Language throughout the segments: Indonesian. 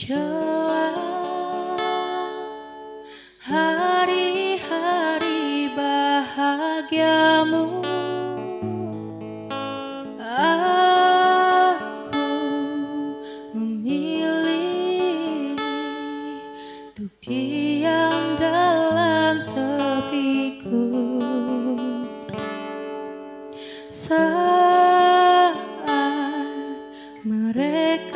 menjelang hari-hari bahagiamu. Aku memilih untuk diam dalam sepiku. Saat mereka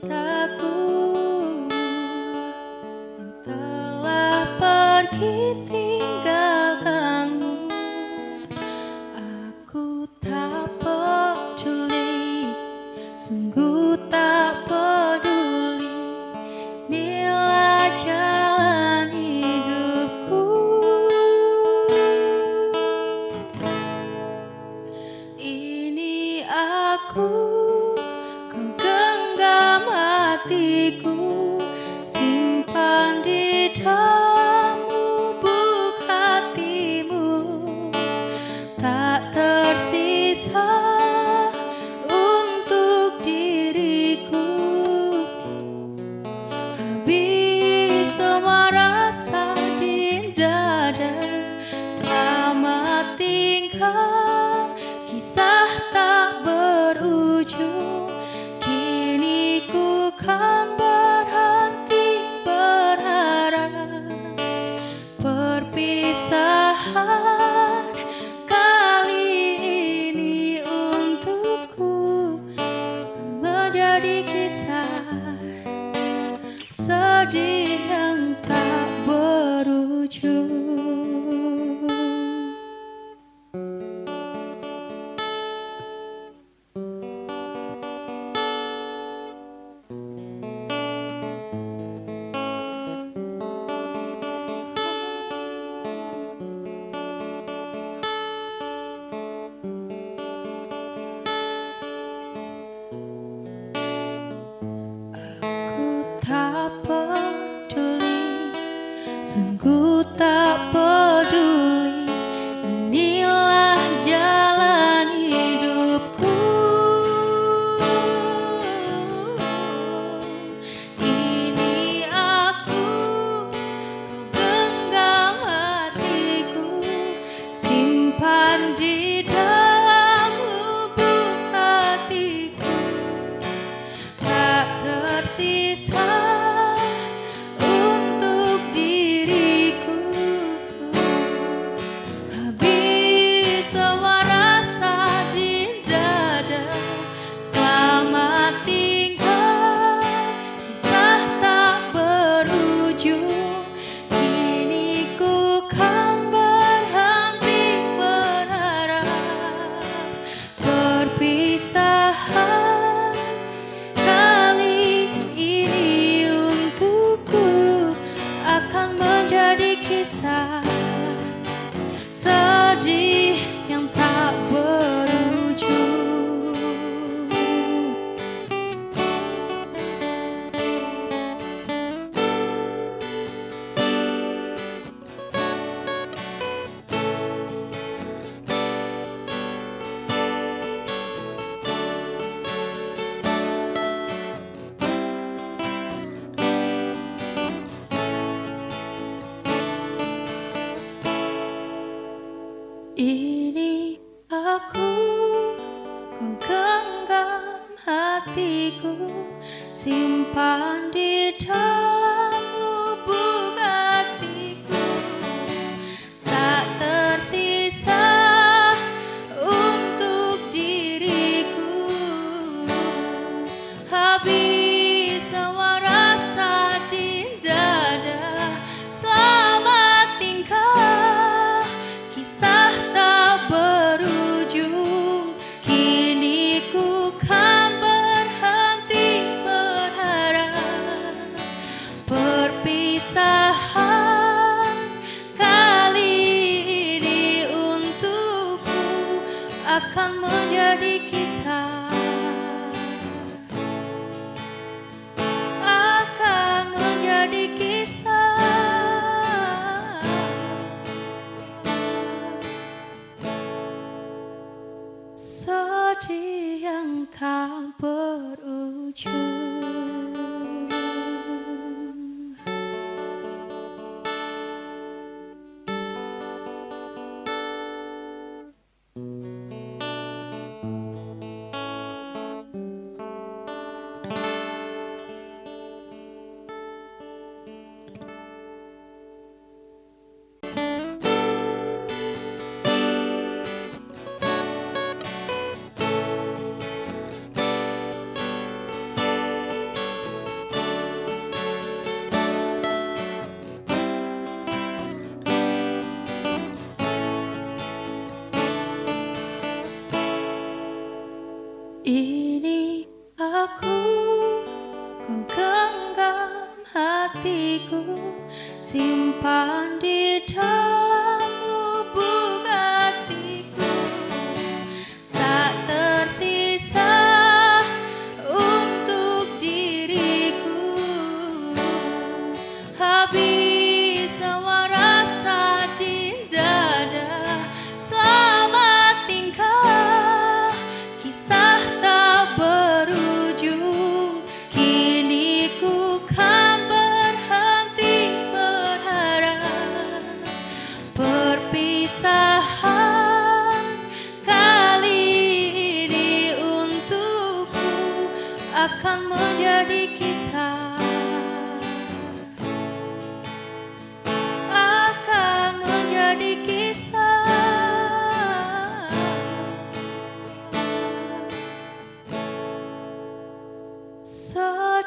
cintaku yang telah pergi. hatiku simpan di dalam jadi kisah sedih yang Ini aku Kau genggam hatiku Simpan di dalam Utah. Ini aku Kau genggam hatiku Simpan di dalam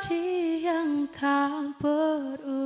hati yang tak berubah.